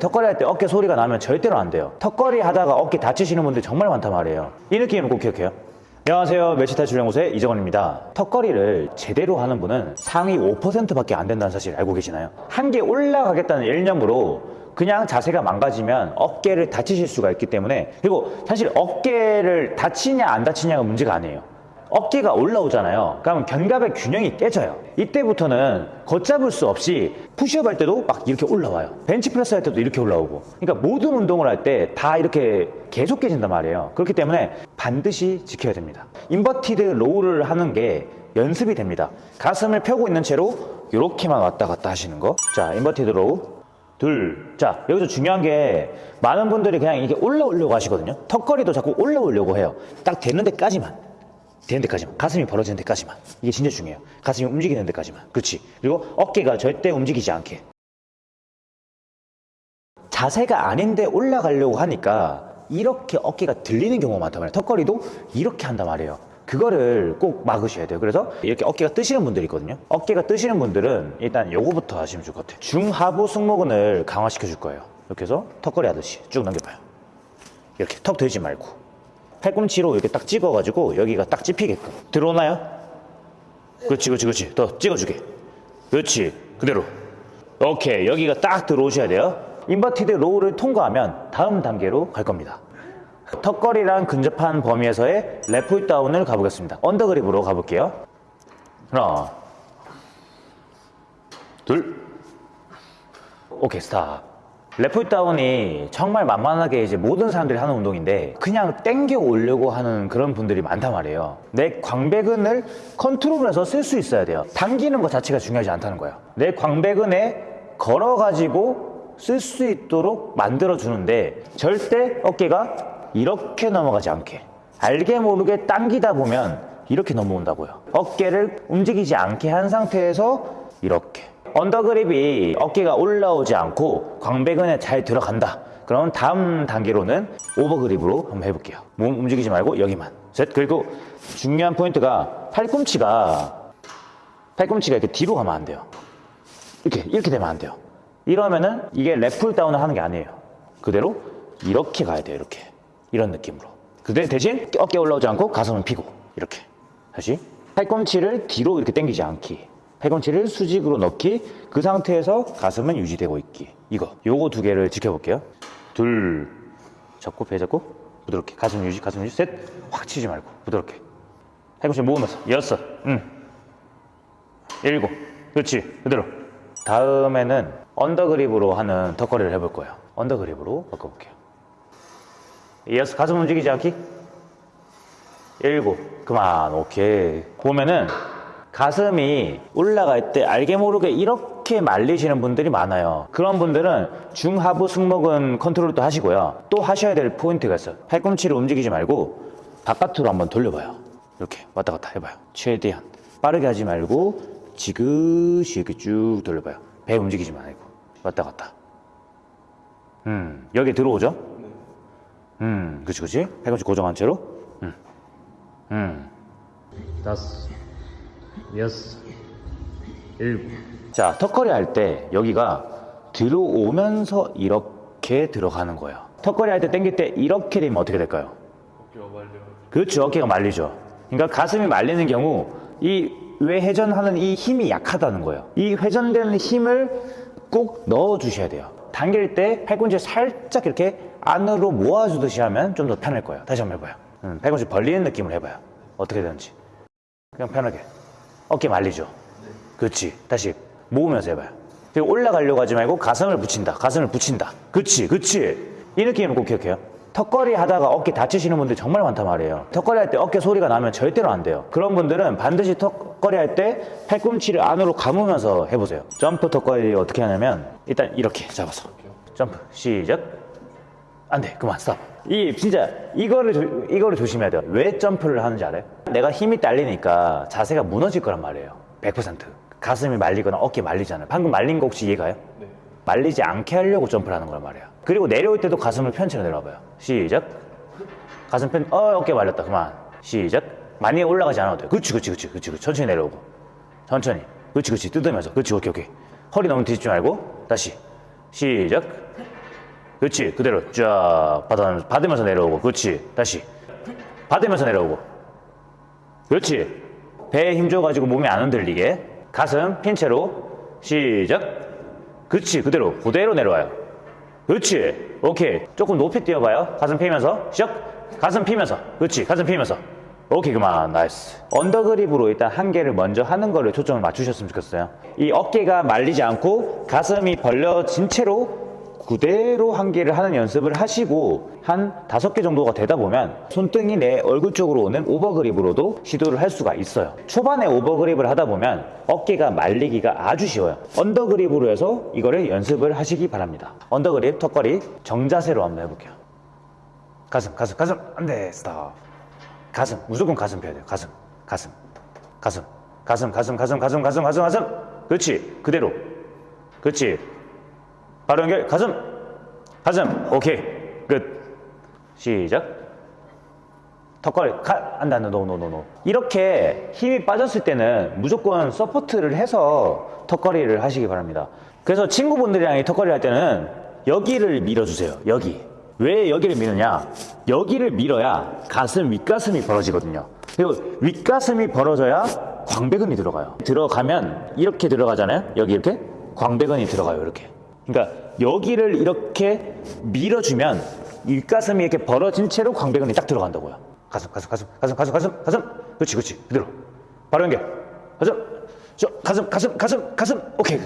턱걸이 할 때 어깨 소리가 나면 절대로 안 돼요. 턱걸이 하다가 어깨 다치시는 분들 정말 많단 말이에요. 이 느낌은 꼭 기억해요. 안녕하세요. 멸치탈출연구소의 이정원입니다. 턱걸이를 제대로 하는 분은 상위 5%밖에 안 된다는 사실 알고 계시나요? 한 개 올라가겠다는 일념으로 그냥 자세가 망가지면 어깨를 다치실 수가 있기 때문에 그리고 사실 어깨를 다치냐 안 다치냐가 문제가 아니에요 어깨가 올라오잖아요. 그러면 견갑의 균형이 깨져요. 이때부터는 걷잡을 수 없이 푸시업 할 때도 막 이렇게 올라와요. 벤치프레스 할 때도 이렇게 올라오고. 그러니까 모든 운동을 할 때 다 이렇게 계속 깨진단 말이에요. 그렇기 때문에 반드시 지켜야 됩니다. inverted row를 하는 게 연습이 됩니다. 가슴을 펴고 있는 채로 이렇게만 왔다 갔다 하시는 거. 자, inverted row. 둘. 자, 여기서 중요한 게 많은 분들이 그냥 이렇게 올라오려고 하시거든요. 턱걸이도 자꾸 올라오려고 해요. 딱 되는 데까지만. 되는 데까지만. 가슴이 벌어지는 데까지만. 이게 진짜 중요해요. 가슴이 움직이는 데까지만. 그렇지? 그리고 어깨가 절대 움직이지 않게. 자세가 아닌데 올라가려고 하니까 이렇게 어깨가 들리는 경우가 많단 말이에요. 턱걸이도 이렇게 한단 말이에요. 그거를 꼭 막으셔야 돼요. 그래서 이렇게 어깨가 뜨시는 분들이 있거든요. 어깨가 뜨시는 분들은 일단 요거부터 하시면 좋을 것 같아요. 중하부 승모근을 강화시켜 줄 거예요. 이렇게 해서 턱걸이 하듯이 쭉 넘겨봐요. 이렇게 턱 들지 말고 팔꿈치로 이렇게 딱 찍어가지고 여기가 딱 찝히게끔. 들어오나요? 그렇지 그렇지 그렇지. 더 찍어주게. 그렇지 그대로. 오케이 여기가 딱 들어오셔야 돼요. inverted row를 통과하면 다음 단계로 갈 겁니다. 턱걸이랑 근접한 범위에서의 lat pulldown을 가보겠습니다. under grip으로 가볼게요. 하나 둘. 오케이 stop lat pulldown이 정말 만만하게 이제 모든 사람들이 하는 운동인데 그냥 땡겨 오려고 하는 그런 분들이 많단 말이에요. 내 광배근을 컨트롤해서 쓸 수 있어야 돼요. 당기는 것 자체가 중요하지 않다는 거예요. 내 광배근에 걸어 가지고 쓸 수 있도록 만들어 주는데 절대 어깨가 이렇게 넘어가지 않게 알게 모르게 당기다 보면 이렇게 넘어온다고요. 어깨를 움직이지 않게 한 상태에서 이렇게 under grip이 어깨가 올라오지 않고 광배근에 잘 들어간다. 그럼 다음 단계로는 over grip으로 한번 해볼게요. 몸 움직이지 말고 여기만. 셋 그리고 중요한 포인트가 팔꿈치가 팔꿈치가 이렇게 뒤로 가면 안 돼요. 이렇게 이렇게 되면 안 돼요. 이러면은 이게 lat pulldown을 하는 게 아니에요. 그대로 이렇게 가야 돼요 이렇게. 이런 느낌으로. 그대 대신 어깨 올라오지 않고 가슴은 피고 이렇게. 다시. 팔꿈치를 뒤로 이렇게 당기지 않기 팔꿈치를 수직으로 넣기 그 상태에서 가슴은 유지되고 있기. 이거 요거 두 개를 지켜볼게요. 둘 잡고 배 잡고 부드럽게. 가슴 유지 가슴 유지. 셋확 치지 말고 부드럽게. 팔꿈치 모으면서 여섯 응 일곱. 그렇지 그대로. 다음에는 under grip으로 하는 턱걸이를 해볼 거예요. under grip으로 바꿔볼게요. 여섯 가슴 움직이지 않기. 일곱. 그만 오케이. 보면은 가슴이 올라갈 때 알게 모르게 이렇게 말리시는 분들이 많아요. 그런 분들은 중하부 승모근 컨트롤도 하시고요. 또 하셔야 될 포인트가 있어요. 팔꿈치를 움직이지 말고 바깥으로 한번 돌려봐요. 이렇게 왔다 갔다 해봐요. 최대한 빠르게 하지 말고 지그시 이렇게 쭉 돌려봐요. 배 움직이지 말고. 왔다 갔다. 음 여기 들어오죠? 음 그치 그치? 팔꿈치 고정한 채로? 음, 음. 다섯 여섯, 일곱. 자, 턱걸이 할 때 여기가 들어오면서 이렇게 들어가는 거예요. 턱걸이 할 때 당길 때 이렇게 되면 어떻게 될까요? 어깨가 말려. 그렇죠. 어깨가 말리죠. 그러니까 가슴이 말리는 경우 이 외회전하는 이 힘이 약하다는 거예요. 이 회전되는 힘을 꼭 넣어 주셔야 돼요. 당길 때 팔꿈치 살짝 이렇게 안으로 모아주듯이 하면 좀 더 편할 거예요. 다시 한번 해봐요. 음, 팔꿈치 벌리는 느낌으로 해봐요. 어떻게 되는지. 그냥 편하게. 어깨 말리죠? 그렇지. 다시 모으면서 해봐요. 올라가려고 하지 말고 가슴을 붙인다. 가슴을 붙인다. 그렇지. 그렇지. 이 느낌을 꼭 기억해요. 턱걸이 하다가 어깨 다치시는 분들 정말 많단 말이에요. 턱걸이 할 때 어깨 소리가 나면 절대로 안 돼요. 그런 분들은 반드시 턱걸이 할 때 팔꿈치를 안으로 감으면서 해보세요. 점프 턱걸이 어떻게 하냐면 일단 이렇게 잡아서 점프 시작 안 돼. 그만 stop. 이 진짜 이거를 조, 이거를 조심해야 돼요. 왜 점프를 하는지 알아요? 내가 힘이 딸리니까 자세가 무너질 거란 말이에요. 100%. 가슴이 말리거나 어깨 말리잖아요. 방금 말린 거 혹시 이해가요? 네. 말리지 않게 하려고 점프를 하는 거란 말이에요. 그리고 내려올 때도 가슴을 펴치로 내려와봐요. 시작. 가슴 편, 어, 어깨 말렸다. 그만. 시작. 많이 올라가지 않아도 돼요. 그렇지, 그렇지, 그렇지. 그렇지. 천천히 내려오고. 천천히. 그렇지, 그렇지. 뜯으면서. 그렇지, 오케이, 오케이. 허리 너무 뒤집지 말고. 다시. 시작. 그렇지 그대로 쫙 받아, 받으면서 내려오고 그렇지 다시 받으면서 내려오고 그렇지. 배에 힘 줘가지고 몸이 안 흔들리게. 가슴 핀 채로. 시작. 그렇지. 그대로. 그대로 내려와요. 그렇지. 오케이. 조금 높이 뛰어봐요. 가슴 피면서. 시작. 가슴 피면서. 그렇지. 가슴 피면서. 오케이. 그만. nice. under grip으로 일단 한 개를 먼저 하는 거를 초점을 맞추셨으면 좋겠어요. 이 어깨가 말리지 않고 가슴이 벌려진 채로 그대로 한 개를 하는 연습을 하시고 한 다섯 개 정도가 되다 보면 손등이 내 얼굴 쪽으로 오는 over grip으로도 시도를 할 수가 있어요. 초반에 over grip을 하다 보면 어깨가 말리기가 아주 쉬워요. under grip으로 해서 이거를 연습을 하시기 바랍니다. under grip, 턱걸이 정자세로 한번 해볼게요. 가슴, 가슴, 가슴. 안돼 stop 가슴, 무조건 가슴 펴야 돼요. 가슴, 가슴, 가슴. 가슴, 가슴, 가슴, 가슴, 가슴, 가슴, 가슴. 그렇지, 그대로. 그렇지. 바로 연결. 가슴. 가슴. 오케이. 끝. 시작. 턱걸이. 가. 안돼 안돼. no no no no 이렇게 힘이 빠졌을 때는 무조건 support를 해서 턱걸이를 하시기 바랍니다. 그래서 친구분들이랑 이 턱걸이 할 때는 여기를 밀어주세요. 여기. 왜 여기를 미느냐? 여기를 밀어야 가슴 윗가슴이 벌어지거든요. 그리고 윗가슴이 벌어져야 광배근이 들어가요. 들어가면 이렇게 들어가잖아요. 여기 이렇게? 광배근이 들어가요 이렇게 그러니까 여기를 이렇게 밀어주면 윗가슴이 이렇게 벌어진 채로 광배근이 딱 들어간다고요. 가슴 가슴 가슴 가슴 가슴 가슴 가슴. 그렇지 그렇지. 그대로. 바로 연결. 가슴. 저 가슴 가슴 가슴 가슴. 오케이